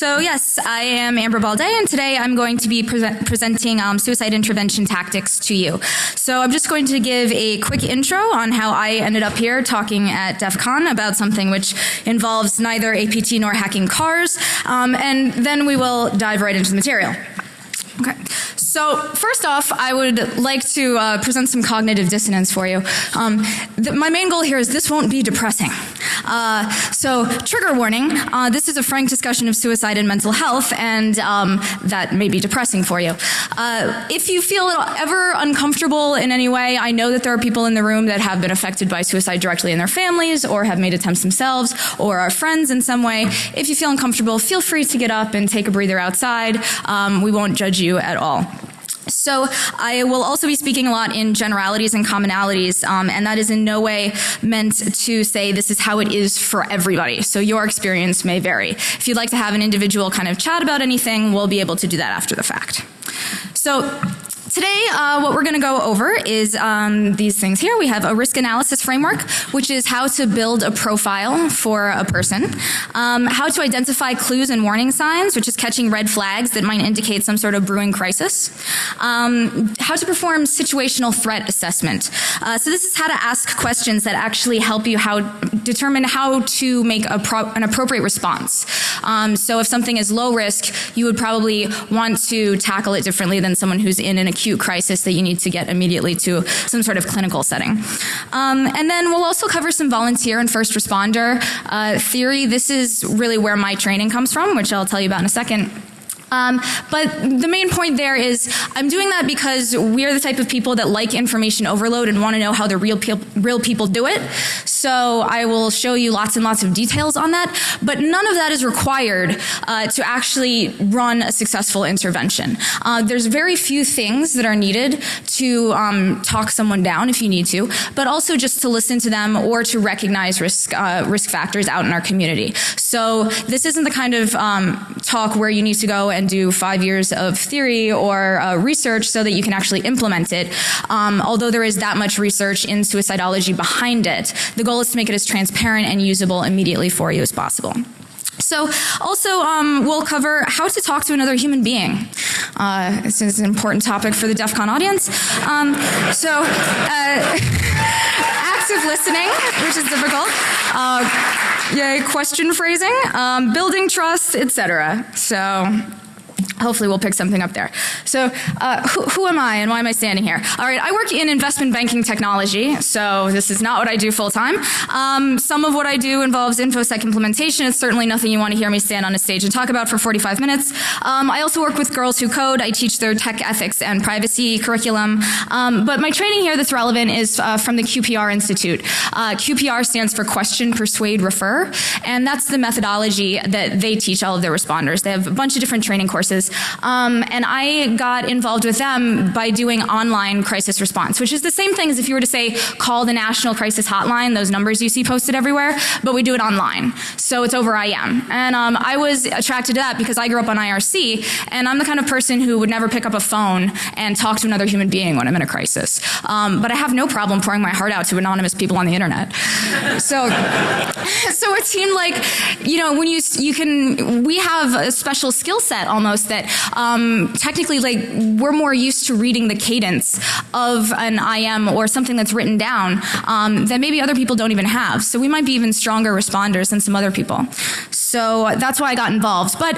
So yes, I am Amber Baldet, and today I'm going to be present presenting um, suicide intervention tactics to you. So I'm just going to give a quick intro on how I ended up here talking at DEF CON about something which involves neither APT nor hacking cars, um, and then we will dive right into the material. Okay. So first off, I would like to uh, present some cognitive dissonance for you. Um, my main goal here is this won't be depressing. Uh, so trigger warning, uh, this is a frank discussion of suicide and mental health and um, that may be depressing for you. Uh, if you feel ever uncomfortable in any way, I know that there are people in the room that have been affected by suicide directly in their families or have made attempts themselves or are friends in some way. If you feel uncomfortable, feel free to get up and take a breather outside. Um, we won't judge you at all. So I will also be speaking a lot in generalities and commonalities, um, and that is in no way meant to say this is how it is for everybody. So your experience may vary. If you'd like to have an individual kind of chat about anything, we'll be able to do that after the fact. So Today, uh, what we're going to go over is um, these things here. We have a risk analysis framework, which is how to build a profile for a person, um, how to identify clues and warning signs, which is catching red flags that might indicate some sort of brewing crisis, um, how to perform situational threat assessment. Uh, so this is how to ask questions that actually help you how determine how to make an appropriate response. Um, so if something is low risk, you would probably want to tackle it differently than someone who's in an acute crisis that you need to get immediately to some sort of clinical setting. Um, and then we'll also cover some volunteer and first responder uh, theory. This is really where my training comes from, which I'll tell you about in a second. Um, but the main point there is I'm doing that because we're the type of people that like information overload and want to know how the real, pe real people do it. So I will show you lots and lots of details on that, but none of that is required uh, to actually run a successful intervention. Uh, there's very few things that are needed to um, talk someone down if you need to, but also just to listen to them or to recognize risk, uh, risk factors out in our community. So this isn't the kind of um, talk where you need to go and and do five years of theory or uh, research so that you can actually implement it. Um, although there is that much research in suicidology behind it, the goal is to make it as transparent and usable immediately for you as possible. So also um, we'll cover how to talk to another human being. Uh, this is an important topic for the DEF CON audience. Um, so uh, active listening, which is difficult. Uh, yay, question phrasing, um, building trust, etc. So hopefully we'll pick something up there. So uh, who, who, am I and why am I standing here? All right, I work in investment banking technology, so this is not what I do full time. Um, some of what I do involves InfoSec implementation. It's certainly nothing you want to hear me stand on a stage and talk about for 45 minutes. Um, I also work with Girls Who Code. I teach their tech ethics and privacy curriculum. Um, but my training here that's relevant is uh, from the QPR Institute. Uh, QPR stands for Question, Persuade, Refer, and that's the methodology that they teach all of their responders. They have a bunch of different training courses um, and I got involved with them by doing online crisis response, which is the same thing as if you were to say call the national crisis hotline, those numbers you see posted everywhere, but we do it online. So it's over IM. And um, I was attracted to that because I grew up on IRC and I'm the kind of person who would never pick up a phone and talk to another human being when I'm in a crisis. Um, but I have no problem pouring my heart out to anonymous people on the internet. so, so it seemed like, you know, when you, you can, we have a special skill set almost that um, technically like we're more used to reading the cadence of an IM or something that's written down um, that maybe other people don't even have. So we might be even stronger responders than some other people. So that's why I got involved. But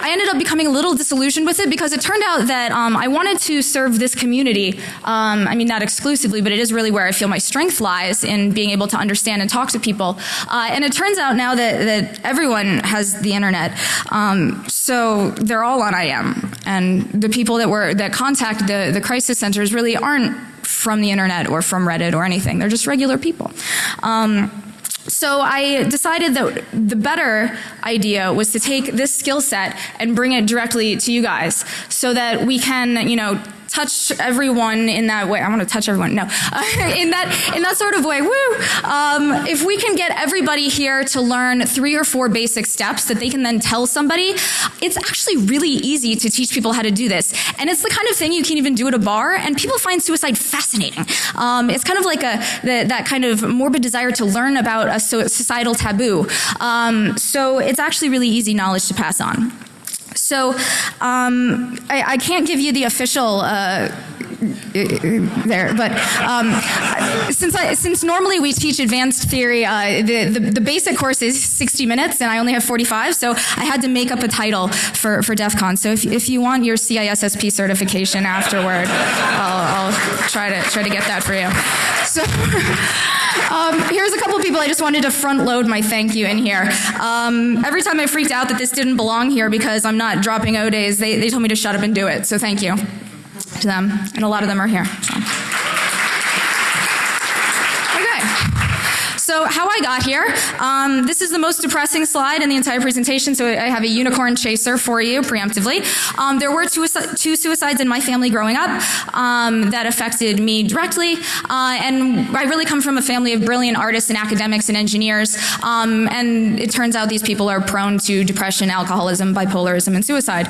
I ended up becoming a little disillusioned with it because it turned out that um, I wanted to serve this community. Um, I mean, not exclusively, but it is really where I feel my strength lies in being able to understand and talk to people. Uh, and it turns out now that, that everyone has the internet. Um, so they're all on IM. And the people that were that contact the, the crisis centers really aren't from the internet or from Reddit or anything. They're just regular people. Um, so I decided that the better idea was to take this skill set and bring it directly to you guys so that we can, you know, touch everyone in that way. I want to touch everyone. No, in that in that sort of way. Woo! Um, if we can get everybody here to learn three or four basic steps that they can then tell somebody, it's actually really easy to teach people how to do this. And it's the kind of thing you can even do at a bar, and people find suicide fascinating. Um, it's kind of like a the, that kind of morbid desire to learn about a societal taboo. Um, so it's actually really easy knowledge to pass on. So um, I, I, can't give you the official uh, there. But um, since I, since normally we teach advanced theory, uh, the, the, the basic course is 60 minutes, and I only have 45, so I had to make up a title for for DEF CON. So if, if you want your CISSP certification afterward, I'll, I'll try to try to get that for you. So. Um, here's a couple people I just wanted to front load my thank you in here. Um, every time I freaked out that this didn't belong here because I'm not dropping O days, they, they told me to shut up and do it. So thank you to them, and a lot of them are here. So. So how I got here, um, this is the most depressing slide in the entire presentation, so I have a unicorn chaser for you preemptively. Um, there were two, two, suicides in my family growing up um, that affected me directly, uh, and I really come from a family of brilliant artists and academics and engineers, um, and it turns out these people are prone to depression, alcoholism, bipolarism, and suicide.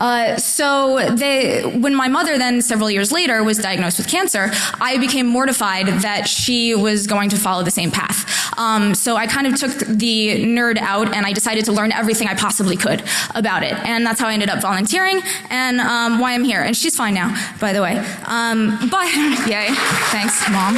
Uh, so they, when my mother then several years later was diagnosed with cancer, I became mortified that she was going to follow the same path. Um, so I kind of took the nerd out and I decided to learn everything I possibly could about it. And that's how I ended up volunteering and um, why I'm here. And she's fine now, by the way. Um, but, yay, thanks, mom.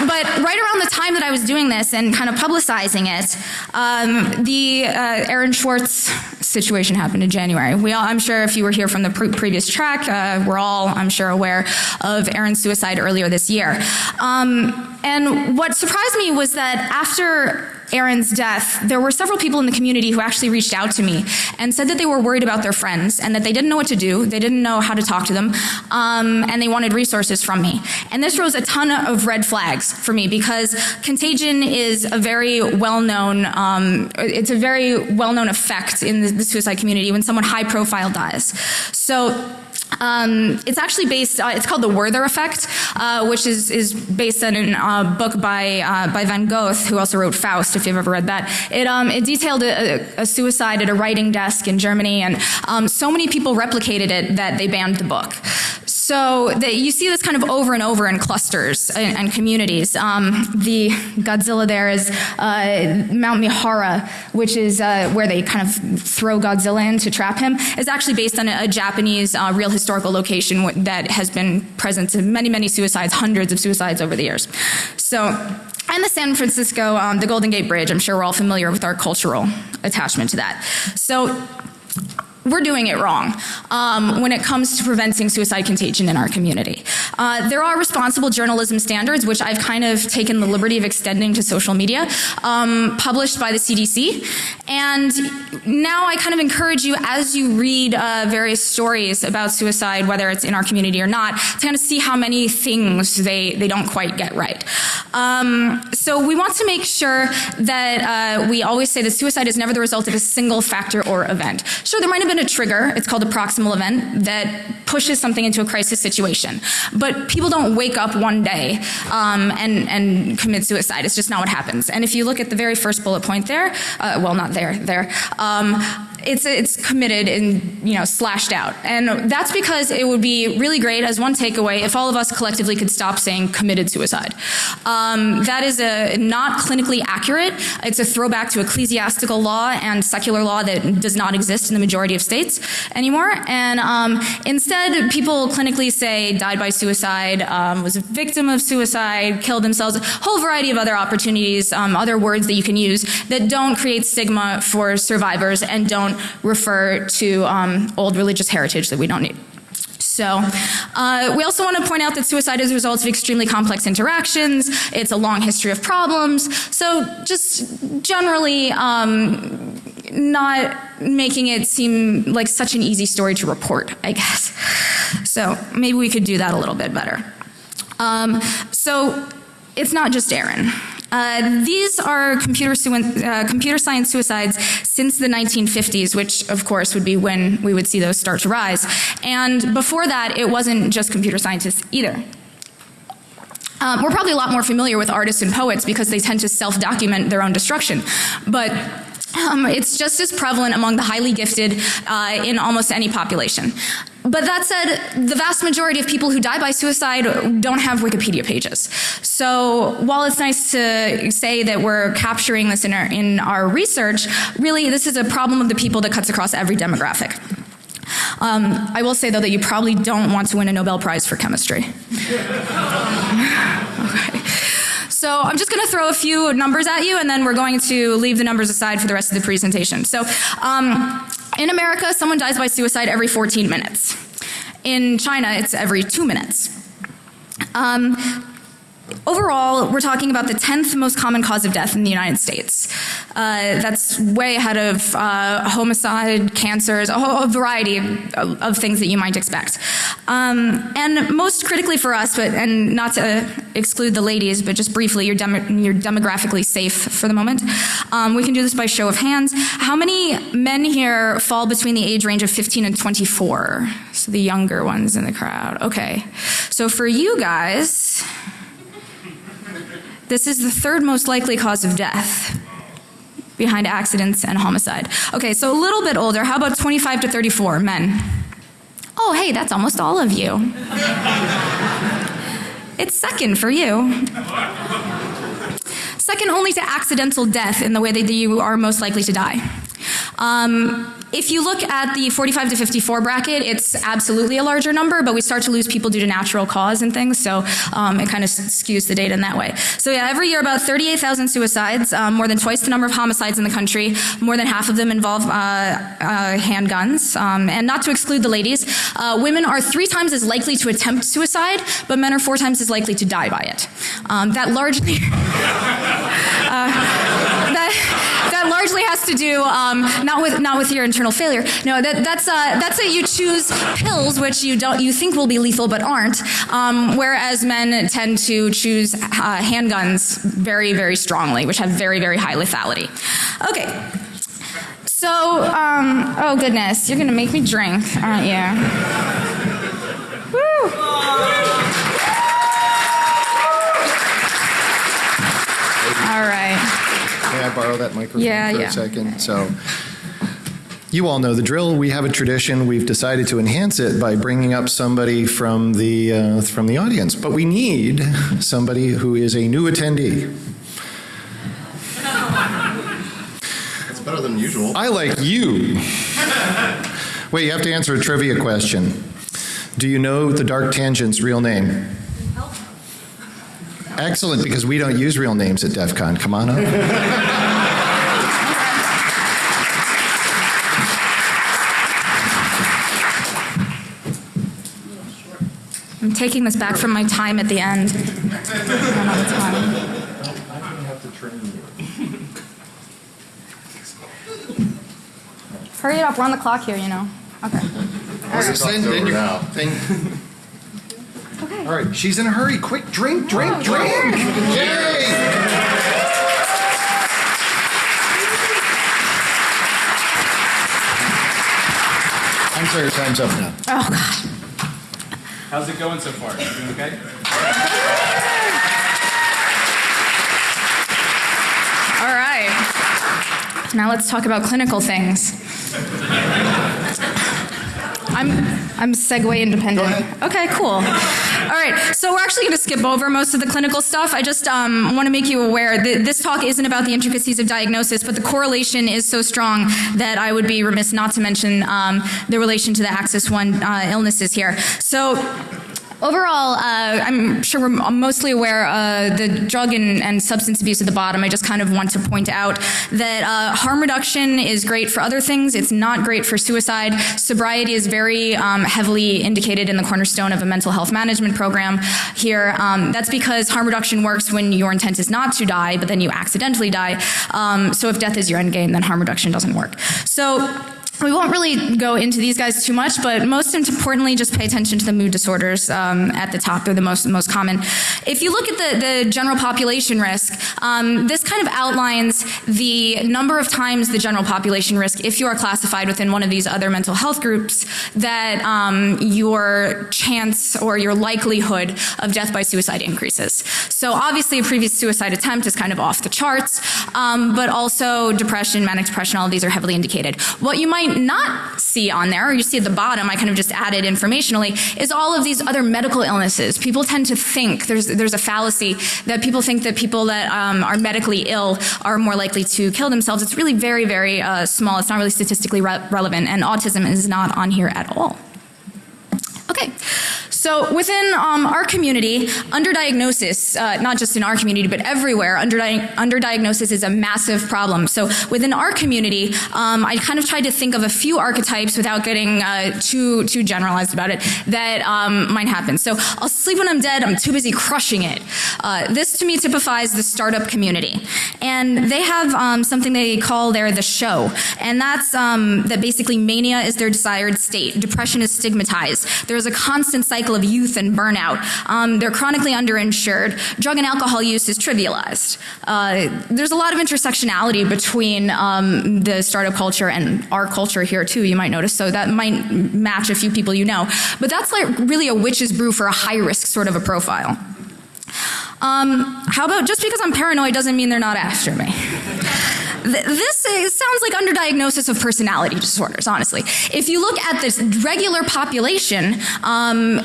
But right around the time that I was doing this and kind of publicizing it, um, the uh, Aaron Swartz situation happened in January. We all, I'm sure if you were here from the pre previous track, uh, we're all, I'm sure, aware of Aaron's suicide earlier this year. Um, and what surprised me was that after Aaron's death, there were several people in the community who actually reached out to me and said that they were worried about their friends and that they didn't know what to do, they didn't know how to talk to them, um, and they wanted resources from me. And this rose a ton of red flags for me because contagion is a very well-known, um, it's a very well-known effect in the, the suicide community when someone high profile dies. So um, it's actually based, uh, it's called the Werther effect, uh, which is, is based on a uh, book by, uh, by von Goethe, who also wrote Faust, if you've ever read that. It, um, it detailed a, a, suicide at a writing desk in Germany, and um, so many people replicated it that they banned the book. So the, you see this kind of over and over in clusters and, and communities. Um, the Godzilla there is uh, Mount Mihara, which is uh, where they kind of throw Godzilla in to trap him. It's actually based on a, a Japanese uh, real historical location that has been present to many, many suicides, hundreds of suicides over the years. So and the San Francisco, um, the Golden Gate Bridge, I'm sure we're all familiar with our cultural attachment to that. So we're doing it wrong um, when it comes to preventing suicide contagion in our community. Uh, there are responsible journalism standards, which I've kind of taken the liberty of extending to social media, um, published by the CDC. And now I kind of encourage you as you read uh, various stories about suicide, whether it's in our community or not, to kind of see how many things they, they don't quite get right. Um, so we want to make sure that uh, we always say that suicide is never the result of a single factor or event. Sure, there might have been a trigger, it's called a proximal event, that pushes something into a crisis situation. But people don't wake up one day um, and, and commit suicide. It's just not what happens. And if you look at the very first bullet point there, uh, well, not there, there, um, it's it's committed and you know slashed out. And that's because it would be really great as one takeaway if all of us collectively could stop saying committed suicide. Um, that is a not clinically accurate. It's a throwback to ecclesiastical law and secular law that does not exist in the majority of states anymore. And um, instead people clinically say died by suicide um, was a victim of suicide killed themselves a whole variety of other opportunities um, other words that you can use that don't create stigma for survivors and don't don't refer to um, old religious heritage that we don't need. So uh, we also want to point out that suicide is a result of extremely complex interactions. It's a long history of problems. So just generally um, not making it seem like such an easy story to report, I guess. So maybe we could do that a little bit better. Um, so it's not just Aaron. Uh, these are computer, uh, computer, science suicides since the 1950s, which of course would be when we would see those start to rise. And before that, it wasn't just computer scientists either. Um, we're probably a lot more familiar with artists and poets because they tend to self-document their own destruction. But um, it's just as prevalent among the highly gifted uh, in almost any population. but that said, the vast majority of people who die by suicide don't have Wikipedia pages. So while it's nice to say that we're capturing this in our, in our research, really this is a problem of the people that cuts across every demographic. Um, I will say though that you probably don't want to win a Nobel Prize for chemistry. So I'm just going to throw a few numbers at you and then we're going to leave the numbers aside for the rest of the presentation. So um, in America, someone dies by suicide every 14 minutes. In China, it's every two minutes. Um, Overall, we're talking about the 10th most common cause of death in the United States. Uh, that's way ahead of uh, homicide, cancers, a whole variety of, of, things that you might expect. Um, and most critically for us, but and not to exclude the ladies, but just briefly, you're, dem you're demographically safe for the moment. Um, we can do this by show of hands. How many men here fall between the age range of 15 and 24? So the younger ones in the crowd. Okay. So for you guys, this is the third most likely cause of death behind accidents and homicide. Okay, so a little bit older. How about 25 to 34 men? Oh, hey, that's almost all of you. it's second for you. Second only to accidental death in the way that you are most likely to die. Um, if you look at the 45 to 54 bracket, it's absolutely a larger number, but we start to lose people due to natural cause and things, so um, it kind of skews the data in that way. So yeah, every year about 38,000 suicides, um, more than twice the number of homicides in the country, more than half of them involve uh, uh, handguns, um, and not to exclude the ladies, uh, women are three times as likely to attempt suicide, but men are four times as likely to die by it. Um, that largely, uh, largely has to do um, not with not with your internal failure. No, that, that's uh, that's that you choose pills which you don't you think will be lethal but aren't. Um, whereas men tend to choose uh, handguns very very strongly, which have very very high lethality. Okay. So, um, oh goodness, you're gonna make me drink, aren't you? Woo! All right. May I borrow that microphone yeah, for yeah. a second? So you all know the drill. We have a tradition. We've decided to enhance it by bringing up somebody from the uh, from the audience, but we need somebody who is a new attendee. It's better than usual. I like you. Wait, you have to answer a trivia question. Do you know the Dark Tangent's real name? Excellent, because we don't use real names at DEF CON. Come on up. taking this back from my time at the end. Hurry it up, we're on the clock here, you know. Okay. Then, then you- now. then- Okay. all right, she's in a hurry. Quick, drink, drink, oh, drink. Yay! I'm sorry, your time's up now. Oh, God. How's it going so far? You doing okay? All right. Now let's talk about clinical things. I'm I'm segue independent. Okay, cool. All right, so we're actually going to skip over most of the clinical stuff. I just um, want to make you aware that this talk isn't about the intricacies of diagnosis, but the correlation is so strong that I would be remiss not to mention um, the relation to the Axis One uh, illnesses here. So Overall, uh, I'm sure we're mostly aware uh, the drug and, and, substance abuse at the bottom. I just kind of want to point out that uh, harm reduction is great for other things. It's not great for suicide. Sobriety is very um, heavily indicated in the cornerstone of a mental health management program here. Um, that's because harm reduction works when your intent is not to die, but then you accidentally die. Um, so if death is your end game, then harm reduction doesn't work. So we won't really go into these guys too much, but most importantly, just pay attention to the mood disorders um, at the top. They're the most most common. If you look at the, the general population risk, um, this kind of outlines the number of times the general population risk, if you are classified within one of these other mental health groups, that um, your chance or your likelihood of death by suicide increases. So obviously, a previous suicide attempt is kind of off the charts, um, but also depression, manic depression, all of these are heavily indicated. What you might might not see on there, or you see at the bottom, I kind of just added informationally, is all of these other medical illnesses. People tend to think, there's, there's a fallacy, that people think that people that um, are medically ill are more likely to kill themselves. It's really very, very uh, small. It's not really statistically re relevant, and autism is not on here at all. Okay. So within um, our community, underdiagnosis, uh, not just in our community, but everywhere, underdi underdiagnosis is a massive problem. So within our community, um, I kind of tried to think of a few archetypes without getting uh, too too generalized about it that um, might happen. So I'll sleep when I'm dead. I'm too busy crushing it. Uh, this to me typifies the startup community, and they have um, something they call there the show, and that's um, that basically mania is their desired state. Depression is stigmatized. There's a constant cycle cycle of youth and burnout. Um, they're chronically underinsured. Drug and alcohol use is trivialized. Uh, there's a lot of intersectionality between um, the startup culture and our culture here too, you might notice. So that might match a few people you know. But that's like really a witch's brew for a high risk sort of a profile. Um, how about just because I'm paranoid doesn't mean they're not after me. This sounds like underdiagnosis of personality disorders, honestly. If you look at this regular population, um,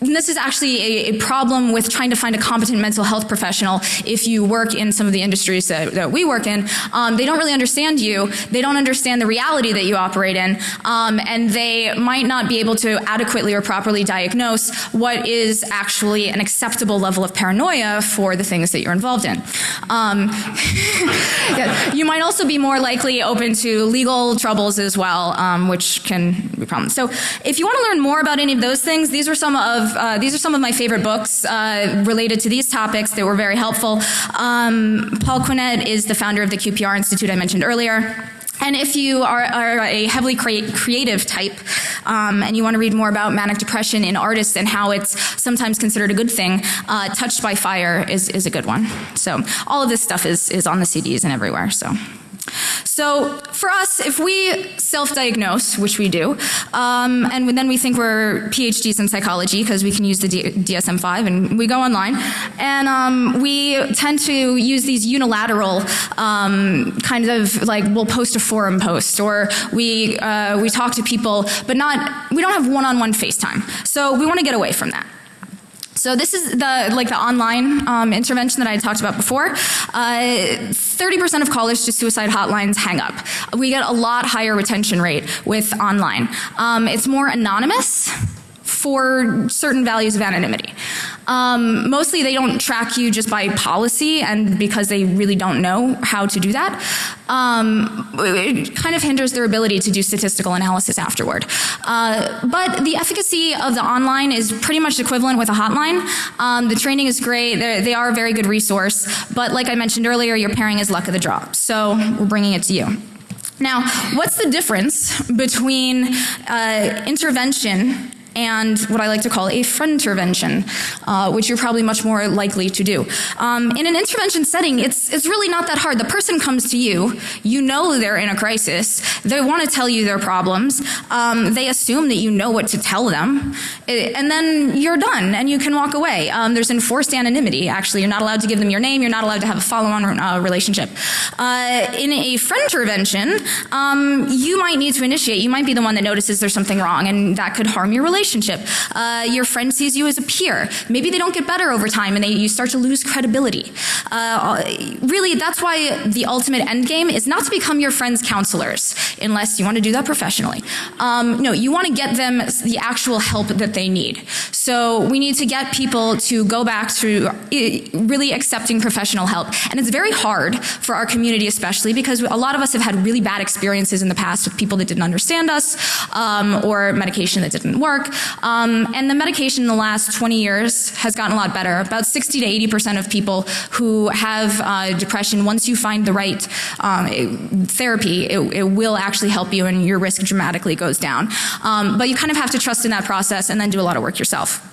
and this is actually a, a, problem with trying to find a competent mental health professional if you work in some of the industries that, that we work in. Um, they don't really understand you. They don't understand the reality that you operate in. Um, and they might not be able to adequately or properly diagnose what is actually an acceptable level of paranoia for the things that you're involved in. Um, yeah, you might also be more likely open to legal troubles as well, um, which can be problems. So if you want to learn more about any of those things, these are some of uh, these are some of my favorite books uh, related to these topics that were very helpful. Um, Paul Quinnett is the founder of the QPR Institute I mentioned earlier. And if you are, are a heavily cre creative type um, and you want to read more about manic depression in artists and how it's sometimes considered a good thing, uh, Touched by Fire is, is a good one. So all of this stuff is, is on the CDs and everywhere. So. So for us, if we self-diagnose, which we do, um, and then we think we're PhDs in psychology because we can use the DSM-5 and we go online, and um, we tend to use these unilateral um, kind of like we'll post a forum post or we uh, we talk to people, but not we don't have one-on-one -on -one FaceTime. So we want to get away from that. So this is the like the online um, intervention that I talked about before. 30% uh, of callers to suicide hotlines hang up. We get a lot higher retention rate with online. Um, it's more anonymous for certain values of anonymity. Um, mostly they don't track you just by policy and because they really don't know how to do that. Um, it kind of hinders their ability to do statistical analysis afterward. Uh, but the efficacy of the online is pretty much equivalent with a hotline. Um, the training is great. They're, they are a very good resource. But like I mentioned earlier, your pairing is luck of the draw. So we're bringing it to you. Now, what's the difference between uh, intervention and what I like to call a friend intervention, uh, which you're probably much more likely to do. Um, in an intervention setting, it's, it's really not that hard. The person comes to you, you know they're in a crisis, they want to tell you their problems, um, they assume that you know what to tell them, and then you're done and you can walk away. Um, there's enforced anonymity, actually. You're not allowed to give them your name, you're not allowed to have a follow-on uh, relationship. Uh, in a friend intervention, um, you might need to initiate, you might be the one that notices there's something wrong and that could harm your relationship relationship. Uh, your friend sees you as a peer. Maybe they don't get better over time and they, you start to lose credibility. Uh, really, that's why the ultimate end game is not to become your friend's counselors, unless you want to do that professionally. Um, no, you want to get them the actual help that they need. So we need to get people to go back to really accepting professional help. And it's very hard for our community especially because a lot of us have had really bad experiences in the past with people that didn't understand us um, or medication that didn't work. Um, and the medication in the last 20 years has gotten a lot better. About 60 to 80% of people who have uh, depression, once you find the right um, therapy, it, it, will actually help you and your risk dramatically goes down. Um, but you kind of have to trust in that process and then do a lot of work yourself.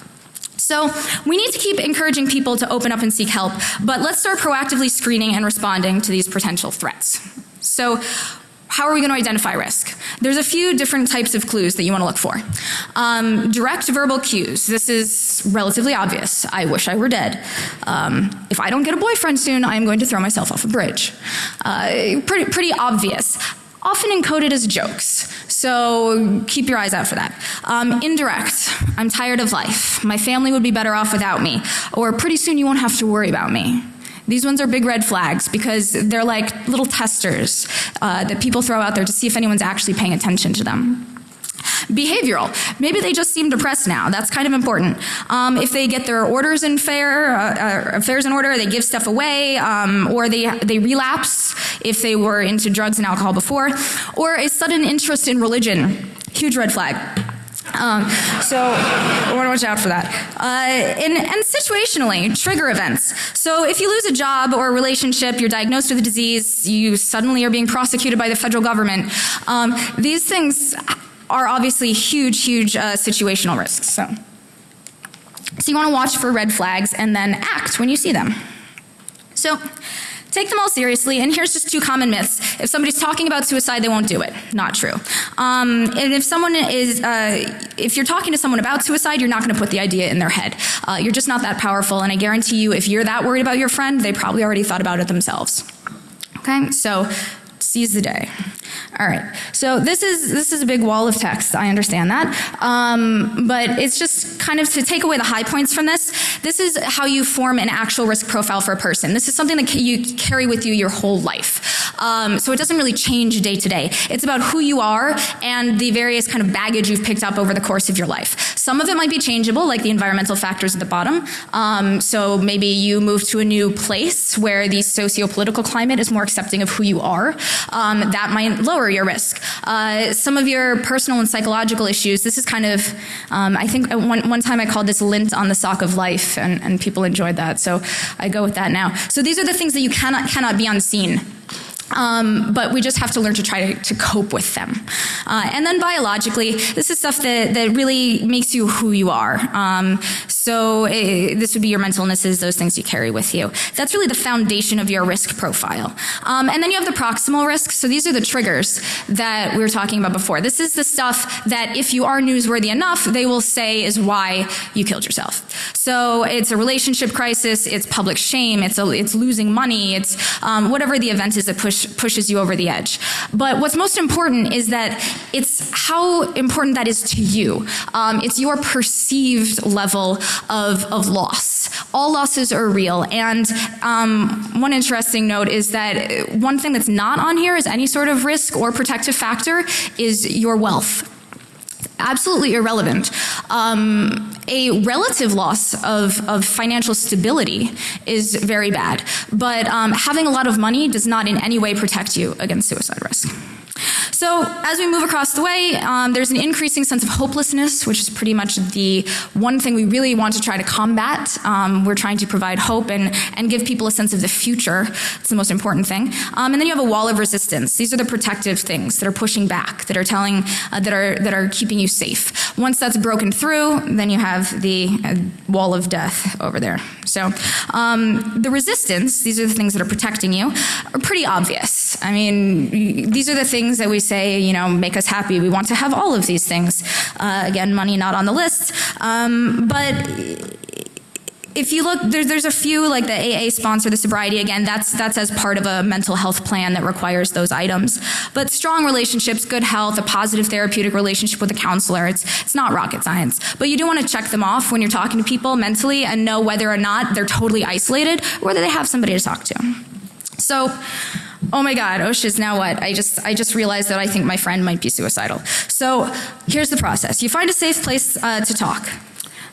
So we need to keep encouraging people to open up and seek help, but let's start proactively screening and responding to these potential threats. So how are we going to identify risk? There's a few different types of clues that you want to look for. Um, direct verbal cues. This is relatively obvious. I wish I were dead. Um, if I don't get a boyfriend soon, I am going to throw myself off a bridge. Uh, pretty, pretty obvious. often encoded as jokes. So keep your eyes out for that. Um, indirect, I'm tired of life. My family would be better off without me. Or pretty soon you won't have to worry about me. These ones are big red flags because they're like little testers uh, that people throw out there to see if anyone's actually paying attention to them. Behavioral. Maybe they just seem depressed now. That's kind of important. Um, if they get their orders in fair, uh, uh, affairs in order, they give stuff away, um, or they they relapse if they were into drugs and alcohol before, or a sudden interest in religion. Huge red flag. Um, so I want to watch out for that. Uh, and, and situationally, trigger events. So if you lose a job or a relationship, you're diagnosed with a disease, you suddenly are being prosecuted by the federal government. Um, these things are obviously huge, huge uh, situational risks. So, so you want to watch for red flags and then act when you see them. So take them all seriously. And here's just two common myths. If somebody's talking about suicide, they won't do it. Not true. Um, and if someone is, uh, if you're talking to someone about suicide, you're not going to put the idea in their head. Uh, you're just not that powerful. And I guarantee you, if you're that worried about your friend, they probably already thought about it themselves. Okay, so seize the day. All right. So this is this is a big wall of text. I understand that, um, but it's just kind of to take away the high points from this. This is how you form an actual risk profile for a person. This is something that you carry with you your whole life. Um, so it doesn't really change day to day. It's about who you are and the various kind of baggage you've picked up over the course of your life. Some of it might be changeable, like the environmental factors at the bottom. Um, so maybe you move to a new place where the socio-political climate is more accepting of who you are. Um, that might lower your risk. Uh, some of your personal and psychological issues, this is kind of, um, I think one, one time I called this lint on the sock of life and, and people enjoyed that. So I go with that now. So these are the things that you cannot, cannot be unseen. Um, but we just have to learn to try to, to cope with them. Uh, and then biologically, this is stuff that, that really makes you who you are. Um, so it, eh, this would be your mental illnesses, those things you carry with you. That's really the foundation of your risk profile. Um, and then you have the proximal risks. So these are the triggers that we were talking about before. This is the stuff that if you are newsworthy enough, they will say is why you killed yourself. So it's a relationship crisis, it's public shame, it's, a, it's losing money, it's um, whatever the event is that push push, pushes you over the edge. But what's most important is that it's how important that is to you. Um, it's your perceived level of, of loss. All losses are real. And um, one interesting note is that one thing that's not on here is any sort of risk or protective factor is your wealth absolutely irrelevant. Um, a relative loss of, of financial stability is very bad, but um, having a lot of money does not in any way protect you against suicide risk. So as we move across the way, um, there's an increasing sense of hopelessness, which is pretty much the one thing we really want to try to combat. Um, we're trying to provide hope and, and give people a sense of the future. It's the most important thing. Um, and then you have a wall of resistance. These are the protective things that are pushing back, that are telling, uh, that are that are keeping you safe. Once that's broken through, then you have the uh, wall of death over there. So um, the resistance, these are the things that are protecting you, are pretty obvious. I mean, these are the things that we say, you know, make us happy. We want to have all of these things. Uh, again, money not on the list. Um, but if you look, there's there's a few like the AA sponsor, the sobriety again. That's that's as part of a mental health plan that requires those items. But strong relationships, good health, a positive therapeutic relationship with a counselor. It's it's not rocket science, but you do want to check them off when you're talking to people mentally and know whether or not they're totally isolated, or whether they have somebody to talk to. So oh my god oh shit now what i just i just realized that i think my friend might be suicidal so here's the process you find a safe place uh, to talk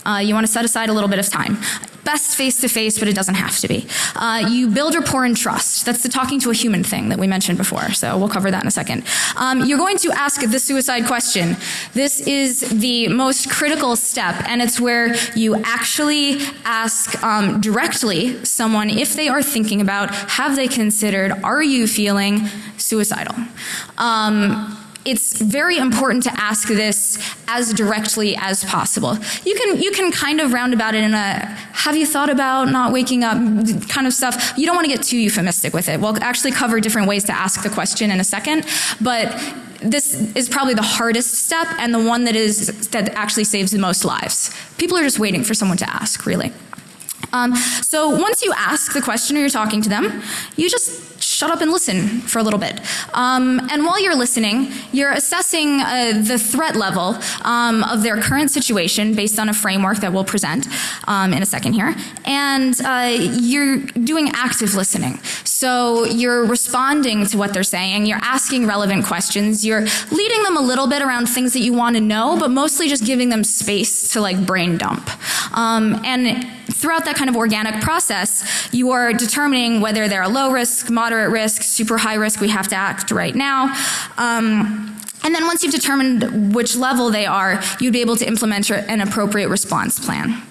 uh, you want to set aside a little bit of time best face to face, but it doesn't have to be. Uh, you build rapport and trust. That's the talking to a human thing that we mentioned before. So we'll cover that in a second. Um, you're going to ask the suicide question. This is the most critical step, and it's where you actually ask um, directly someone if they are thinking about, have they considered, are you feeling suicidal? Um, it's very important to ask this as directly as possible. You can you can kind of round about it in a have you thought about not waking up kind of stuff. You don't want to get too euphemistic with it. We'll actually cover different ways to ask the question in a second, but this is probably the hardest step and the one that is that actually saves the most lives. People are just waiting for someone to ask, really. Um, so once you ask the question or you're talking to them, you just shut up and listen for a little bit. Um, and while you're listening, you're assessing uh, the threat level um, of their current situation based on a framework that we'll present um, in a second here. And uh, you're doing active listening. So you're responding to what they're saying, you're asking relevant questions, you're leading them a little bit around things that you want to know, but mostly just giving them space to like brain dump. Um, and throughout that kind of organic process, you are determining whether they're a low risk, moderate risk, super high risk, we have to act right now. Um, and then once you've determined which level they are, you'd be able to implement an appropriate response plan.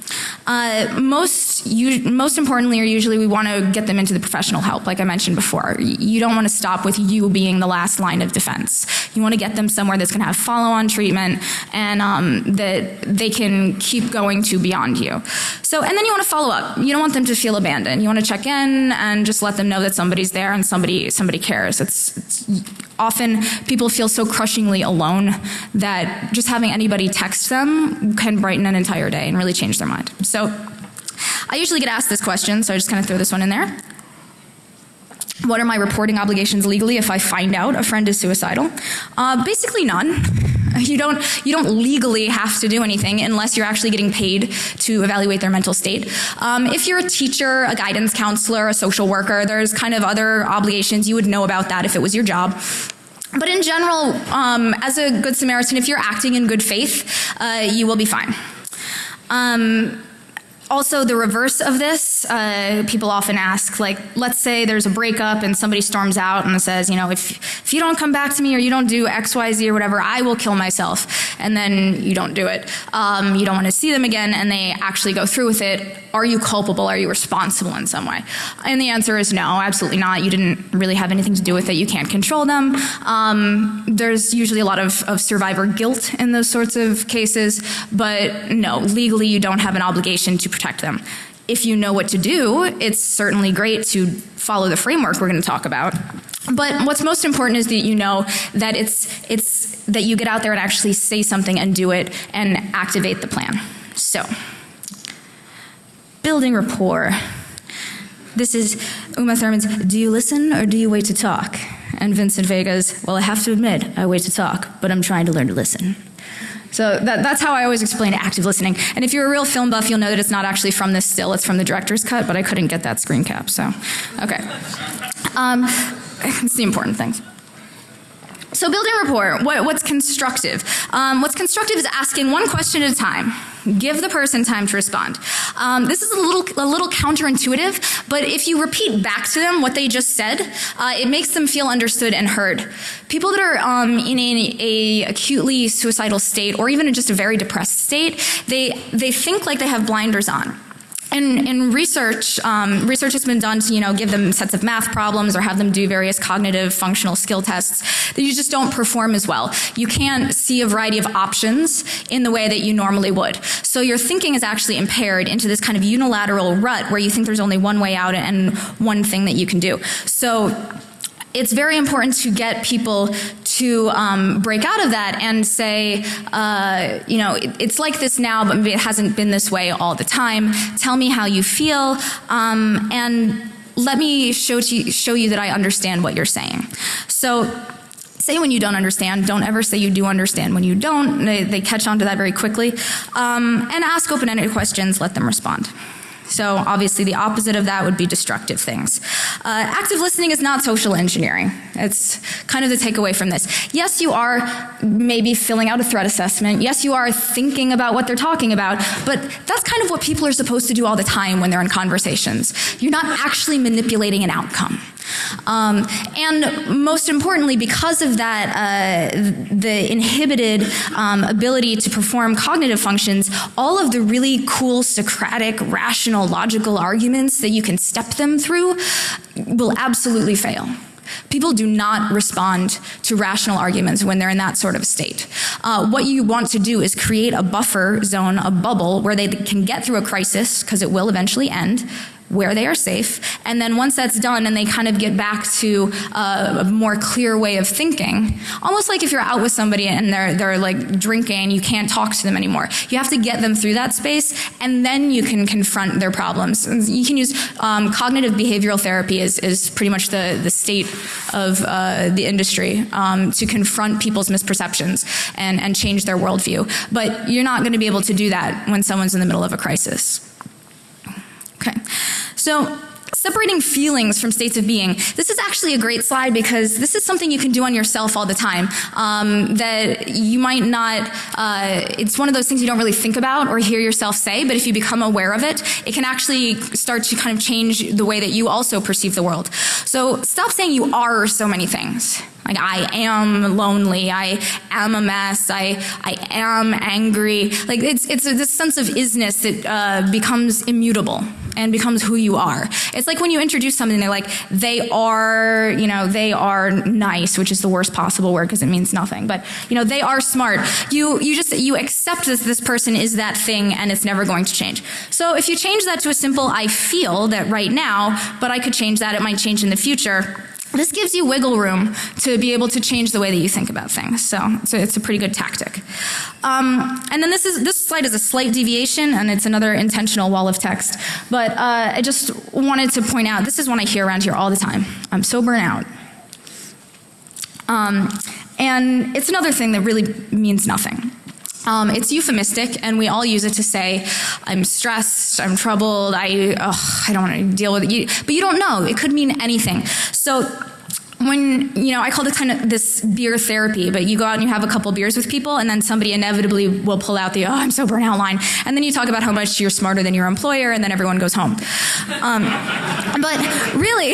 Uh, most, most importantly, or usually we want to get them into the professional help, like I mentioned before. You don't want to stop with you being the last line of defense. You want to get them somewhere that's going to have follow-on treatment and um, that they can keep going to beyond you. So, and then you want to follow up. You don't want them to feel abandoned. You want to check in and just let them know that somebody's there and somebody somebody cares. It's, it's often people feel so crushingly alone that just having anybody text them can brighten an entire day and really change their mind. So I usually get asked this question, so I just kind of throw this one in there. What are my reporting obligations legally if I find out a friend is suicidal? Uh, basically none. You don't, you don't legally have to do anything unless you're actually getting paid to evaluate their mental state. Um, if you're a teacher, a guidance counselor, a social worker, there's kind of other obligations. You would know about that if it was your job. But in general, um, as a good Samaritan, if you're acting in good faith, uh, you will be fine. Um, also, the reverse of this, uh, people often ask, like, let's say there's a breakup and somebody storms out and says, you know, if, if you don't come back to me or you don't do X, Y, Z or whatever, I will kill myself. And then you don't do it. Um, you don't want to see them again and they actually go through with it. Are you culpable? Are you responsible in some way? And the answer is no, absolutely not. You didn't really have anything to do with it. You can't control them. Um, there's usually a lot of, of survivor guilt in those sorts of cases, but no, legally you don't have an obligation to protect them. If you know what to do, it's certainly great to follow the framework we're going to talk about. But what's most important is that you know that it's it's that you get out there and actually say something and do it and activate the plan. So, building rapport. This is Uma Thurman's Do you listen or do you wait to talk? And Vincent Vega's Well, I have to admit, I wait to talk, but I'm trying to learn to listen. So that, that's how I always explain active listening. And if you're a real film buff, you'll know that it's not actually from this still, it's from the director's cut, but I couldn't get that screen cap, so, okay. Um, it's the important things. So building rapport, what, what's constructive? Um, what's constructive is asking one question at a time. Give the person time to respond. Um, this is a little, a little counterintuitive, but if you repeat back to them what they just said, uh, it makes them feel understood and heard. People that are um, in a, a, acutely suicidal state, or even in just a very depressed state, they they think like they have blinders on. In, in research, um, research has been done to you know give them sets of math problems or have them do various cognitive functional skill tests that you just don't perform as well. You can't see a variety of options in the way that you normally would. So your thinking is actually impaired into this kind of unilateral rut where you think there's only one way out and one thing that you can do. So it's very important to get people to um, break out of that and say, uh, you know, it, it's like this now, but maybe it hasn't been this way all the time. Tell me how you feel, um, and let me show, you, show you that I understand what you're saying. So say when you don't understand. Don't ever say you do understand when you don't. They, they catch on to that very quickly. Um, and ask open-ended questions. Let them respond. So obviously the opposite of that would be destructive things. Uh, active listening is not social engineering. It's kind of the takeaway from this. Yes, you are maybe filling out a threat assessment. Yes, you are thinking about what they're talking about, but that's kind of what people are supposed to do all the time when they're in conversations. You're not actually manipulating an outcome. Um, and most importantly, because of that, uh, the inhibited um, ability to perform cognitive functions, all of the really cool Socratic, rational, logical arguments that you can step them through will absolutely fail. People do not respond to rational arguments when they're in that sort of state. Uh, what you want to do is create a buffer zone, a bubble, where they can get through a crisis, because it will eventually end, where they are safe, and then once that's done and they kind of get back to a more clear way of thinking, almost like if you're out with somebody and they're they're like drinking, you can't talk to them anymore. You have to get them through that space, and then you can confront their problems. You can use um, cognitive behavioral therapy is is pretty much the the state of uh, the industry um, to confront people's misperceptions and and change their worldview. But you're not going to be able to do that when someone's in the middle of a crisis. Okay. So separating feelings from states of being. This is actually a great slide because this is something you can do on yourself all the time um, that you might not, uh, it's one of those things you don't really think about or hear yourself say, but if you become aware of it, it can actually start to kind of change the way that you also perceive the world. So stop saying you are so many things. Like I am lonely, I am a mess, I I am angry. Like it's it's this sense of isness that uh, becomes immutable and becomes who you are. It's like when you introduce something, they're like they are, you know, they are nice, which is the worst possible word because it means nothing. But you know, they are smart. You you just you accept that this person is that thing and it's never going to change. So if you change that to a simple I feel that right now, but I could change that, it might change in the future this gives you wiggle room to be able to change the way that you think about things. So, so it's a pretty good tactic. Um, and then this is this slide is a slight deviation, and it's another intentional wall of text. But uh, I just wanted to point out this is one I hear around here all the time. I'm so burnt out. Um, and it's another thing that really means nothing. Um, it's euphemistic, and we all use it to say, "I'm stressed, I'm troubled, I, ugh, I don't want to deal with it." You, but you don't know; it could mean anything. So when you know i call it kind of this beer therapy but you go out and you have a couple beers with people and then somebody inevitably will pull out the oh i'm so burnt out line. And then you talk about how much you're smarter than your employer and then everyone goes home. Um, but really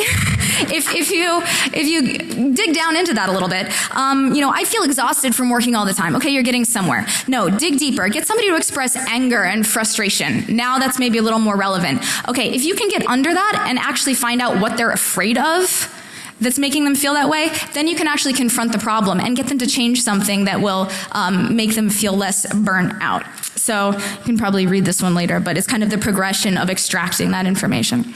if, if you if you dig down into that a little bit um, you know i feel exhausted from working all the time. Okay you're getting somewhere. No dig deeper. Get somebody to express anger and frustration. Now that's maybe a little more relevant. Okay if you can get under that and actually find out what they're afraid of that's making them feel that way, then you can actually confront the problem and get them to change something that will um, make them feel less burnt out. So you can probably read this one later, but it's kind of the progression of extracting that information.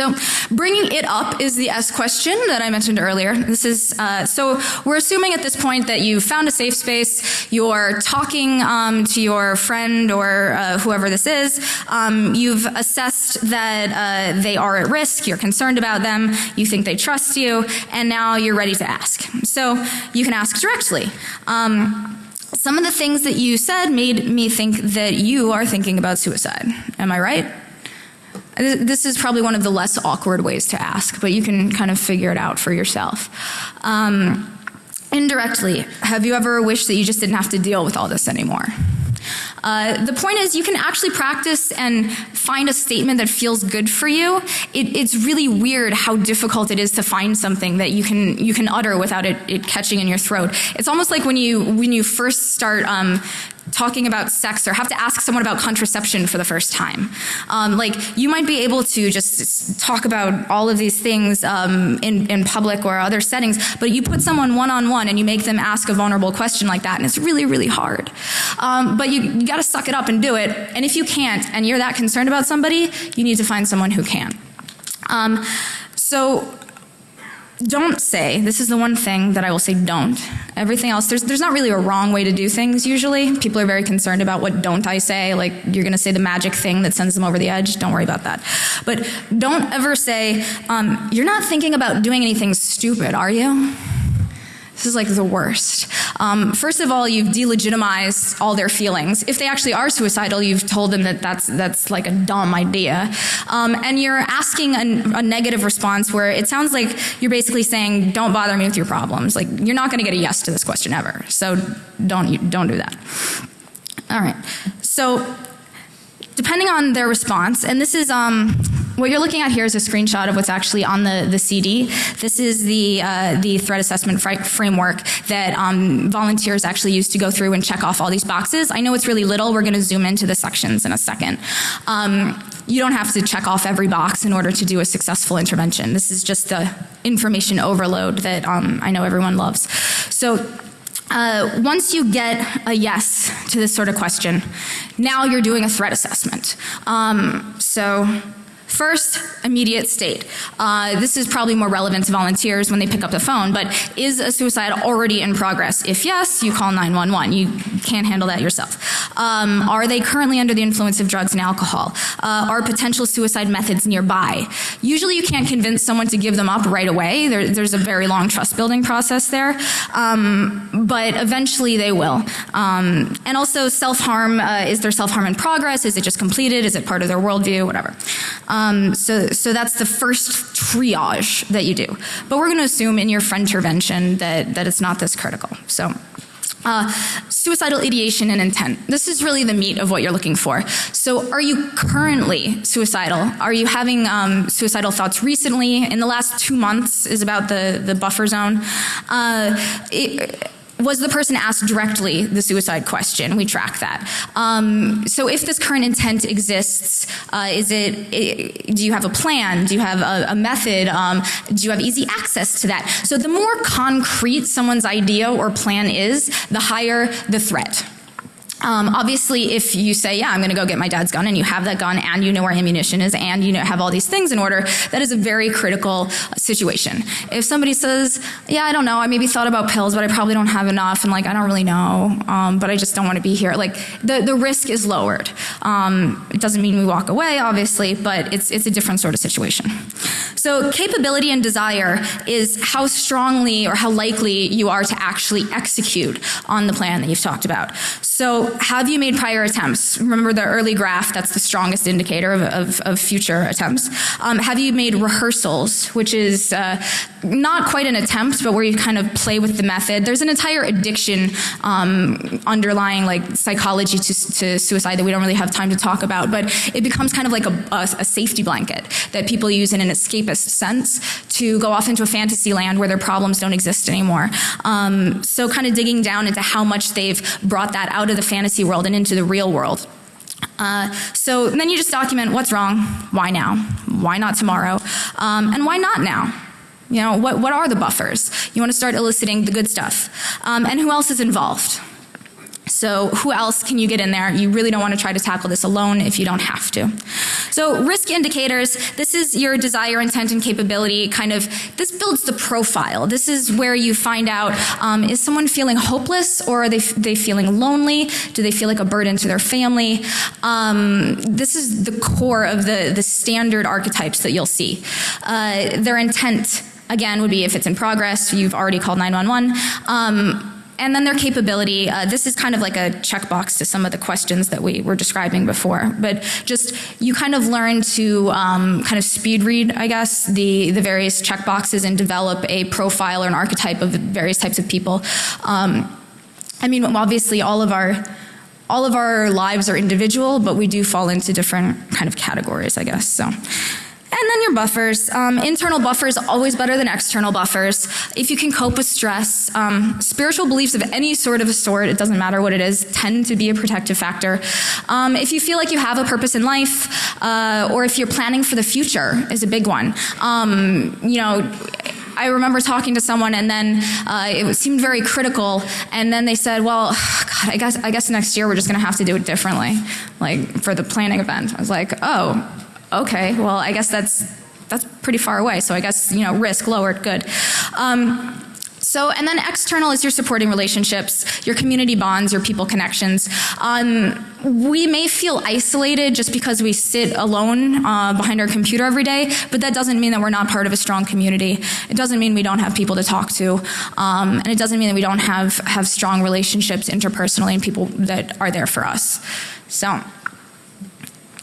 So bringing it up is the S question that I mentioned earlier. This is uh, so we're assuming at this point that you found a safe space. You're talking um, to your friend or uh, whoever this is. Um, you've assessed that uh, they are at risk. You're concerned about them. You think they trust you, and now you're ready to ask. So you can ask directly. Um, some of the things that you said made me think that you are thinking about suicide. Am I right? This is probably one of the less awkward ways to ask, but you can kind of figure it out for yourself. Um, indirectly, have you ever wished that you just didn't have to deal with all this anymore? Uh, the point is, you can actually practice and find a statement that feels good for you. It, it's really weird how difficult it is to find something that you can you can utter without it, it catching in your throat. It's almost like when you when you first start um, talking about sex or have to ask someone about contraception for the first time. Um, like you might be able to just talk about all of these things um, in, in public or other settings, but you put someone one on one and you make them ask a vulnerable question like that, and it's really, really hard. Um, but you, you got to suck it up and do it. And if you can't, and you're that concerned about somebody, you need to find someone who can. Um, so don't say this is the one thing that I will say don't. Everything else there's there's not really a wrong way to do things usually. People are very concerned about what don't I say like you're going to say the magic thing that sends them over the edge. Don't worry about that. But don't ever say um, you're not thinking about doing anything stupid, are you? This is like the worst. Um, first of all, you've delegitimized all their feelings. If they actually are suicidal, you've told them that that's, that's like a dumb idea. Um, and you're asking a, a, negative response where it sounds like you're basically saying, don't bother me with your problems. Like, you're not going to get a yes to this question ever. So don't, don't do that. All right. So, depending on their response, and this is, um, what you're looking at here is a screenshot of what's actually on the, the CD. This is the, uh, the threat assessment fr framework that um, volunteers actually use to go through and check off all these boxes. I know it's really little. We're going to zoom into the sections in a second. Um, you don't have to check off every box in order to do a successful intervention. This is just the information overload that um, I know everyone loves. So uh, once you get a yes to this sort of question, now you're doing a threat assessment. Um, so First, immediate state. Uh, this is probably more relevant to volunteers when they pick up the phone, but is a suicide already in progress? If yes, you call 911. You can't handle that yourself. Um, are they currently under the influence of drugs and alcohol? Uh, are potential suicide methods nearby? Usually you can't convince someone to give them up right away. There, there's a very long trust building process there. Um, but eventually they will. Um, and also self-harm, uh, is there self-harm in progress? Is it just completed? Is it part of their worldview? Whatever. Um, so, so that's the first triage that you do. But we're going to assume in your friend intervention that, that it's not this critical. So. Uh, suicidal ideation and intent. This is really the meat of what you're looking for. So, are you currently suicidal? Are you having um, suicidal thoughts recently? In the last two months is about the the buffer zone. Uh, it, was the person asked directly the suicide question? We track that. Um, so if this current intent exists, uh, is it, it, do you have a plan? Do you have a, a method? Um, do you have easy access to that? So the more concrete someone's idea or plan is, the higher the threat. Um, obviously, if you say, yeah, I'm going to go get my dad's gun, and you have that gun, and you know where ammunition is, and you know, have all these things in order, that is a very critical situation. If somebody says, yeah, I don't know, I maybe thought about pills, but I probably don't have enough, and like, I don't really know, um, but I just don't want to be here, like, the, the risk is lowered. Um, it doesn't mean we walk away, obviously, but it's, it's a different sort of situation. So capability and desire is how strongly or how likely you are to actually execute on the plan that you've talked about. So have you made prior attempts? Remember the early graph, that's the strongest indicator of, of, of future attempts. Um, have you made rehearsals, which is uh, not quite an attempt, but where you kind of play with the method. There's an entire addiction um, underlying like psychology to, to, suicide that we don't really have time to talk about, but it becomes kind of like a, a, a safety blanket that people use in an escapist sense to go off into a fantasy land where their problems don't exist anymore. Um, so kind of digging down into how much they've brought that out of the fantasy world and into the real world. Uh, so then you just document what's wrong, why now, why not tomorrow, um, and why not now. You know, what, what are the buffers? You want to start eliciting the good stuff. Um, and who else is involved? So who else can you get in there? You really don't want to try to tackle this alone if you don't have to. So risk indicators, this is your desire, intent, and capability kind of, this builds the profile. This is where you find out, um, is someone feeling hopeless or are they, they feeling lonely? Do they feel like a burden to their family? Um, this is the core of the, the standard archetypes that you'll see. Uh, their intent, again, would be if it's in progress, you've already called 911. Um, and then their capability, uh, this is kind of like a checkbox to some of the questions that we were describing before. But just you kind of learn to um, kind of speed read, I guess, the, the various checkboxes and develop a profile or an archetype of various types of people. Um, I mean, obviously all of our all of our lives are individual, but we do fall into different kind of categories, I guess. So. And then your buffers. Um, internal buffers always better than external buffers. If you can cope with stress, um, spiritual beliefs of any sort of a sort, it doesn't matter what it is, tend to be a protective factor. Um, if you feel like you have a purpose in life, uh, or if you're planning for the future, is a big one. Um, you know. I remember talking to someone and then uh, it seemed very critical and then they said, well, God, I guess, I guess next year we're just going to have to do it differently, like for the planning event. I was like, oh, okay, well, I guess that's that's pretty far away. So I guess you know risk lowered, good. Um, so, and then external is your supporting relationships, your community bonds, your people connections. Um, we may feel isolated just because we sit alone uh, behind our computer every day, but that doesn't mean that we're not part of a strong community. It doesn't mean we don't have people to talk to, um, and it doesn't mean that we don't have have strong relationships interpersonally and people that are there for us. So.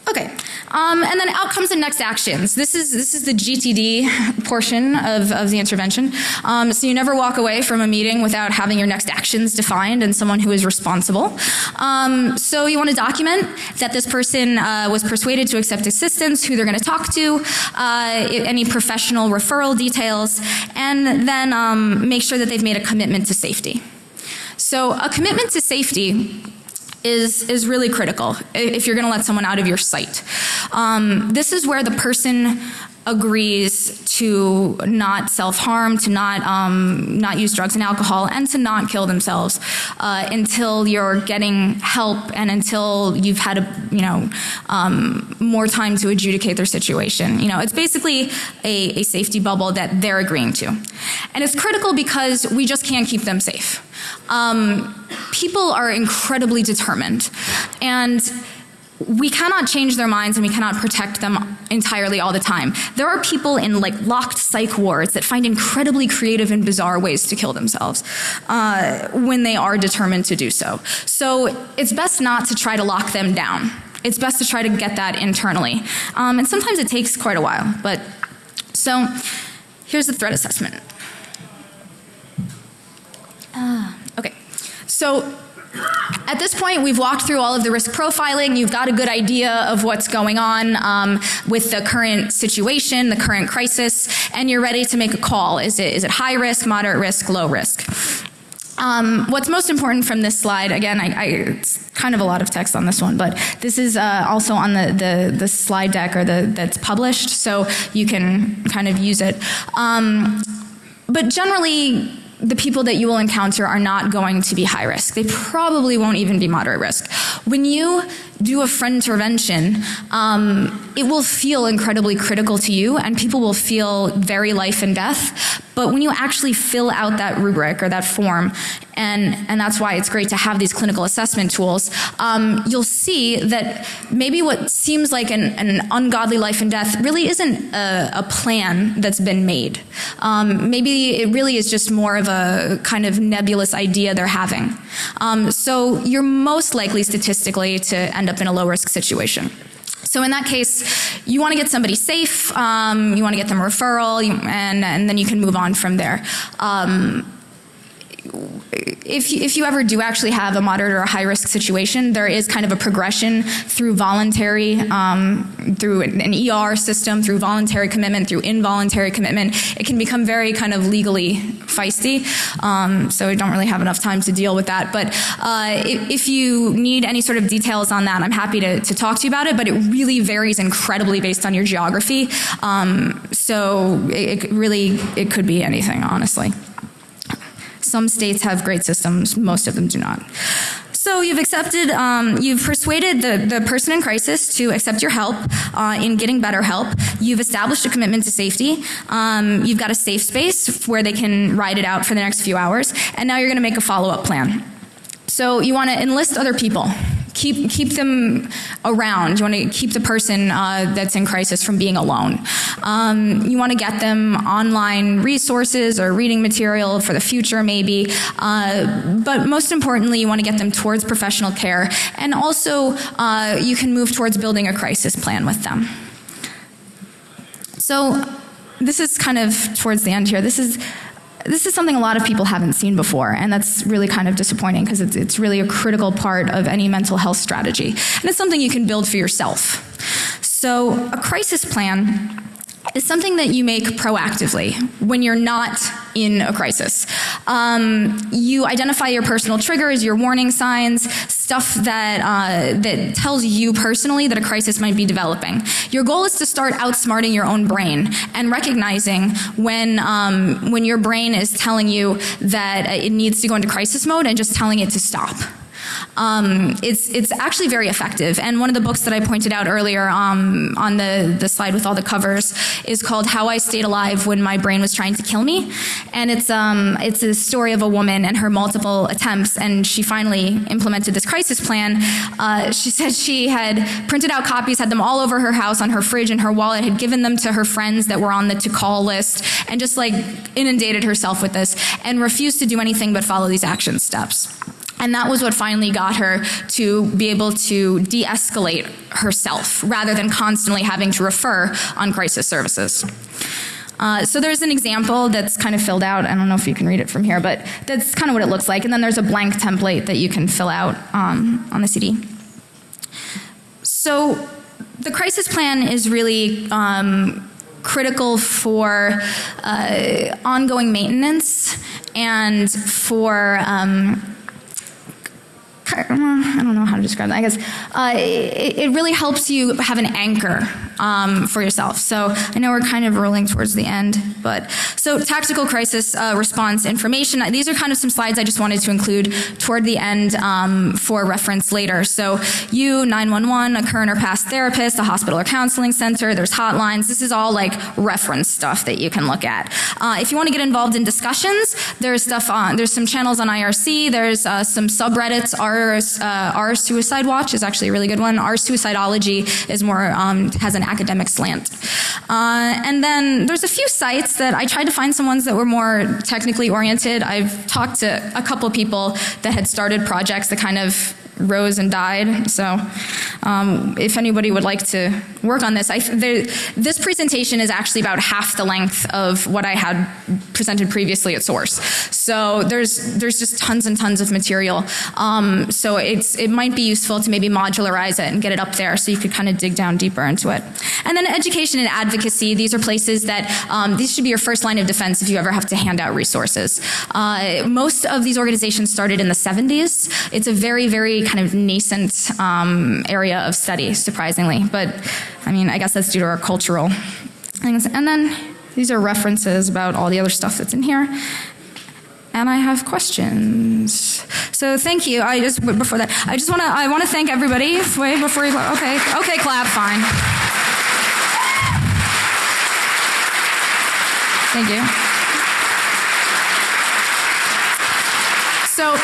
Okay, um, and then outcomes and next actions. This is this is the GTD portion of, of the intervention. Um, so you never walk away from a meeting without having your next actions defined and someone who is responsible. Um, so you want to document that this person uh, was persuaded to accept assistance, who they're going to talk to, uh, any professional referral details, and then um, make sure that they've made a commitment to safety. So a commitment to safety is, is really critical if you're going to let someone out of your sight. Um, this is where the person agrees to not self-harm, to not um, not use drugs and alcohol, and to not kill themselves uh, until you're getting help and until you've had a you know um, more time to adjudicate their situation. You know, it's basically a, a safety bubble that they're agreeing to, and it's critical because we just can't keep them safe. Um, people are incredibly determined, and we cannot change their minds and we cannot protect them entirely all the time. There are people in like locked psych wards that find incredibly creative and bizarre ways to kill themselves uh, when they are determined to do so. So it's best not to try to lock them down. It's best to try to get that internally. Um, and sometimes it takes quite a while. But so here's the threat assessment. Uh. So at this point, we've walked through all of the risk profiling. You've got a good idea of what's going on um, with the current situation, the current crisis, and you're ready to make a call. Is it, is it high risk, moderate risk, low risk? Um, what's most important from this slide, again, I, I, it's kind of a lot of text on this one, but this is uh, also on the, the, the, slide deck or the, that's published, so you can kind of use it. Um, but generally, the people that you will encounter are not going to be high risk. They probably won't even be moderate risk. When you do a friend intervention, um, it will feel incredibly critical to you and people will feel very life and death. But when you actually fill out that rubric or that form, and, and that's why it's great to have these clinical assessment tools, um, you'll see that maybe what seems like an, an ungodly life and death really isn't a, a plan that's been made. Um, maybe it really is just more of a kind of nebulous idea they're having. Um, so you're most likely statistically to end up in a low risk situation. So in that case, you want to get somebody safe, um, you want to get them referral, and, and then you can move on from there. Um, if you, if you ever do actually have a moderate or a high risk situation, there is kind of a progression through voluntary, um, through an, ER system, through voluntary commitment, through involuntary commitment. It can become very kind of legally feisty. Um, so we don't really have enough time to deal with that. But uh, if, if, you need any sort of details on that, I'm happy to, to, talk to you about it. But it really varies incredibly based on your geography. Um, so it, it really it could be anything, honestly. Some states have great systems, most of them do not. So you've accepted, um, you've persuaded the, the person in crisis to accept your help uh, in getting better help. You've established a commitment to safety. Um, you've got a safe space where they can ride it out for the next few hours. And now you're going to make a follow-up plan. So you want to enlist other people keep keep them around. You want to keep the person uh, that's in crisis from being alone. Um, you want to get them online resources or reading material for the future, maybe. Uh, but most importantly, you want to get them towards professional care, and also uh, you can move towards building a crisis plan with them. So this is kind of towards the end here. This is this is something a lot of people haven't seen before, and that's really kind of disappointing because it's, it's really a critical part of any mental health strategy. And it's something you can build for yourself. So, a crisis plan is something that you make proactively when you're not in a crisis. Um, you identify your personal triggers, your warning signs, stuff that uh, that tells you personally that a crisis might be developing. Your goal is to start outsmarting your own brain and recognizing when um, when your brain is telling you that it needs to go into crisis mode and just telling it to stop. Um, it's, it's actually very effective. And one of the books that I pointed out earlier um, on the, the slide with all the covers is called How I Stayed Alive When My Brain Was Trying to Kill Me. And it's, um, it's a story of a woman and her multiple attempts, and she finally implemented this crisis plan. Uh, she said she had printed out copies, had them all over her house on her fridge and her wallet, had given them to her friends that were on the to call list, and just like inundated herself with this, and refused to do anything but follow these action steps. And that was what finally got her to be able to de escalate herself rather than constantly having to refer on crisis services. Uh, so there's an example that's kind of filled out. I don't know if you can read it from here, but that's kind of what it looks like. And then there's a blank template that you can fill out um, on the CD. So the crisis plan is really um, critical for uh, ongoing maintenance and for um, I don't know how to describe that. I guess uh, it, it, really helps you have an anchor um, for yourself. So I know we're kind of rolling towards the end, but so tactical crisis uh, response information. These are kind of some slides I just wanted to include toward the end um, for reference later. So you, 911, a current or past therapist, a hospital or counseling center, there's hotlines. This is all like reference stuff that you can look at. Uh, if you want to get involved in discussions, there's stuff on, there's some channels on IRC, there's uh, some subreddits. Our, uh, our Suicide Watch is actually a really good one. Our Suicidology is more, um, has an academic slant. Uh, and then there's a few sites that I tried to find some ones that were more technically oriented. I've talked to a couple people that had started projects that kind of rose and died. So um, if anybody would like to work on this, I, there, this presentation is actually about half the length of what I had presented previously at Source. So there's there's just tons and tons of material. Um, so it's it might be useful to maybe modularize it and get it up there so you could kind of dig down deeper into it. And then education and advocacy. These are places that um, these should be your first line of defense if you ever have to hand out resources. Uh, most of these organizations started in the 70s. It's a very very kind of nascent um, area of study, surprisingly. But I mean, I guess that's due to our cultural things. And then these are references about all the other stuff that's in here. And I have questions. So thank you. I just before that, I just want to I want to thank everybody. Wait before you. Okay, okay, clap. Fine. Thank you. So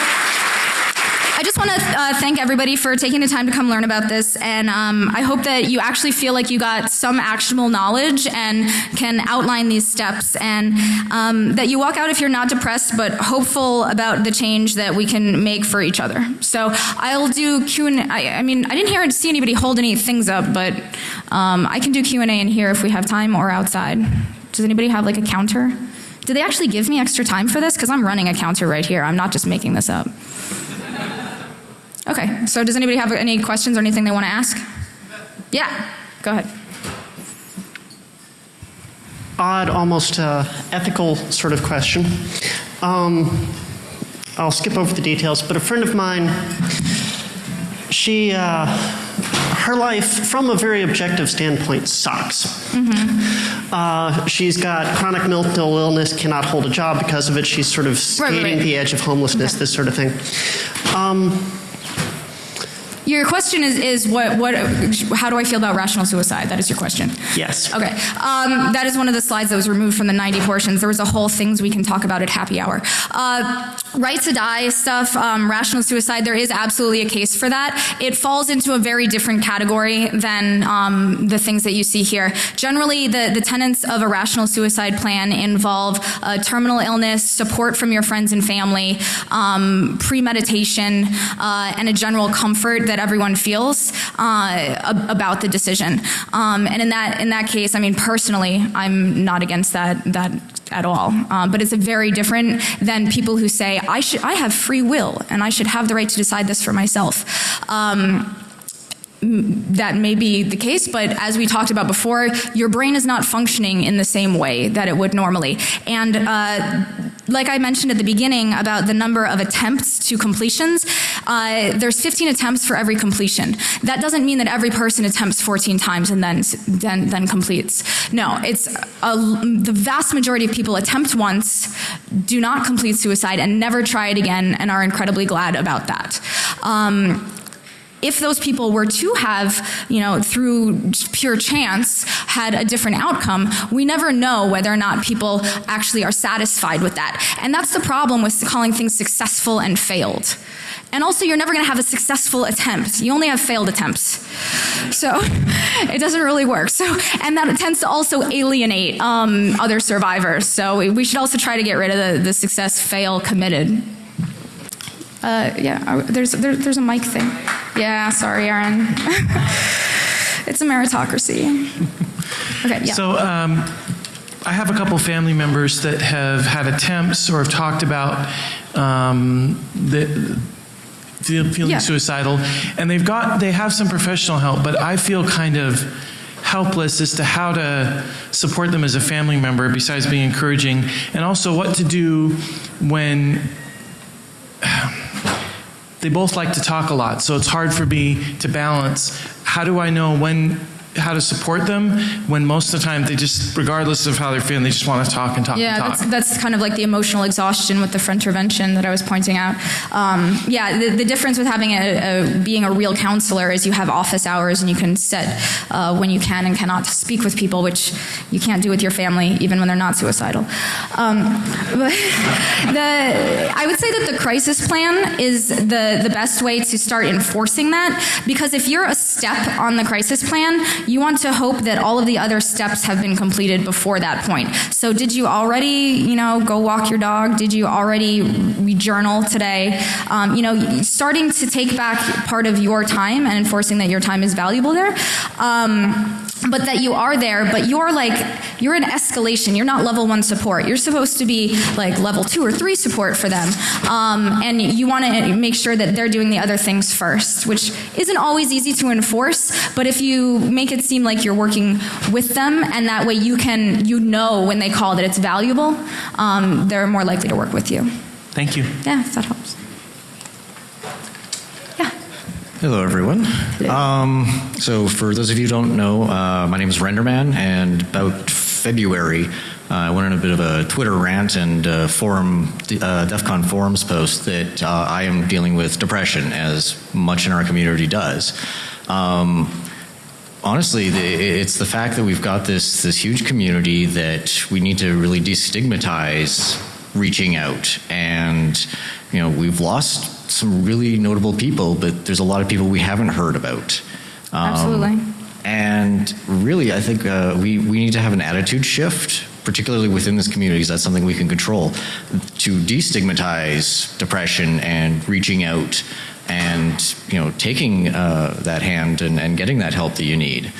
just want to uh, thank everybody for taking the time to come learn about this, and um, I hope that you actually feel like you got some actionable knowledge and can outline these steps, and um, that you walk out if you're not depressed, but hopeful about the change that we can make for each other. So I'll do Q and I, I mean I didn't hear see anybody hold any things up, but um, I can do Q and A in here if we have time or outside. Does anybody have like a counter? Do they actually give me extra time for this? Because I'm running a counter right here. I'm not just making this up. Okay, so does anybody have any questions or anything they want to ask? Yeah, go ahead. Odd, almost uh, ethical sort of question. Um, I'll skip over the details, but a friend of mine, she, uh, her life, from a very objective standpoint, sucks. Mm-hmm. Uh, she's got chronic mental illness, cannot hold a job because of it. She's sort of skating right, right. the edge of homelessness, okay. this sort of thing. Um, your question is, is what, what, how do I feel about rational suicide? That is your question. Yes. Okay. Um, that is one of the slides that was removed from the 90 portions. There was a whole things we can talk about at happy hour. Uh, right to die stuff, um, rational suicide, there is absolutely a case for that. It falls into a very different category than um, the things that you see here. Generally, the, the tenets of a rational suicide plan involve uh, terminal illness, support from your friends and family, um, premeditation, uh, and a general comfort that everyone feels uh, about the decision. Um, and in that in that case, I mean, personally, I'm not against that that at all. Um, but it's a very different than people who say I should I have free will and I should have the right to decide this for myself. Um, that may be the case, but as we talked about before, your brain is not functioning in the same way that it would normally. And uh, like I mentioned at the beginning about the number of attempts to completions, uh, there's 15 attempts for every completion. That doesn't mean that every person attempts 14 times and then then, then completes. No, it's a, the vast majority of people attempt once, do not complete suicide, and never try it again, and are incredibly glad about that. Um, if those people were to have, you know, through pure chance had a different outcome, we never know whether or not people actually are satisfied with that. And that's the problem with calling things successful and failed. And also, you're never going to have a successful attempt. You only have failed attempts. So it doesn't really work. So, and that tends to also alienate um, other survivors. So we should also try to get rid of the, the success, fail, committed. Uh, yeah, there's there, there's a mic thing. Yeah, sorry, Aaron. it's a meritocracy. Okay, yeah. So. Um, I have a couple family members that have had attempts or have talked about um, the, feeling yeah. suicidal, and they've got they have some professional help, but I feel kind of helpless as to how to support them as a family member besides being encouraging, and also what to do when they both like to talk a lot, so it's hard for me to balance. How do I know when how to support them when most of the time they just, regardless of how they're feeling, they just want to talk and talk Yeah, and talk. that's, that's kind of like the emotional exhaustion with the front intervention that I was pointing out. Um, yeah, the, the difference with having a, a being a real counselor is you have office hours and you can set uh, when you can and cannot speak with people, which you can't do with your family even when they're not suicidal. Um, but the, I would say that the crisis plan is the the best way to start enforcing that because if you're a step on the crisis plan, you want to hope that all of the other steps have been completed before that point. So did you already, you know, go walk your dog? Did you already re- journal today? Um, you know, starting to take back part of your time and enforcing that your time is valuable there. Um, but that you are there, but you're like, you're in escalation. You're not level one support. You're supposed to be like level two or three support for them. Um, and you want to make sure that they're doing the other things first, which isn't always easy to enforce. But if you make it seem like you're working with them and that way you can, you know when they call that it's valuable, um, they're more likely to work with you. Thank you. Yeah, if that helps. Yeah. Hello, everyone. Um, so, for those of you who don't know, uh, my name is Renderman, and about February, uh, I went on a bit of a Twitter rant and uh, forum, uh, DEF CON forums post that uh, I am dealing with depression, as much in our community does. Um, honestly, the, it's the fact that we've got this this huge community that we need to really destigmatize reaching out, and you know we've lost some really notable people, but there's a lot of people we haven't heard about. Um, Absolutely. And really, I think uh, we we need to have an attitude shift. Particularly within this community, 'cause that's something we can control, to destigmatize depression and reaching out and you know taking uh, that hand and, and getting that help that you need.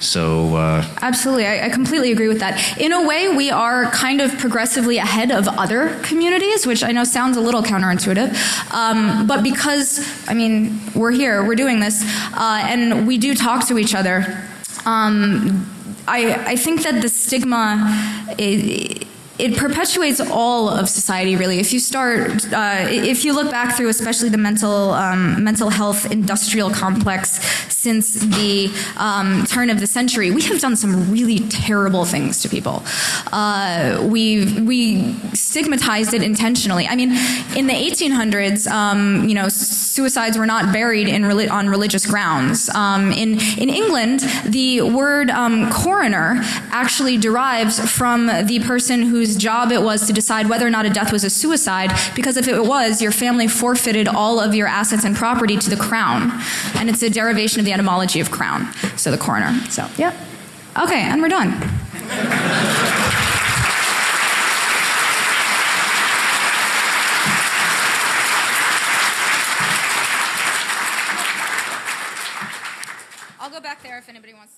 So uh, Absolutely, I, I completely agree with that. In a way, we are kind of progressively ahead of other communities, which I know sounds a little counterintuitive. Um, but because, I mean, we're here, we're doing this, uh, and we do talk to each other. Um, I, I think that the stigma. It perpetuates all of society really. If you start uh, if you look back through especially the mental um, mental health industrial complex since the um, turn of the century we have done some really terrible things to people. Uh, we we stigmatized it intentionally. I mean in the 1800s um, you know suicides were not buried in reli- on religious grounds. Um, in in england the word um, coroner actually derives from the person whose job it was to decide whether or not a death was a suicide, because if it was, your family forfeited all of your assets and property to the crown. And it's a derivation of the etymology of crown, so the coroner. So, yeah. Okay, and we're done. I'll go back there if anybody wants.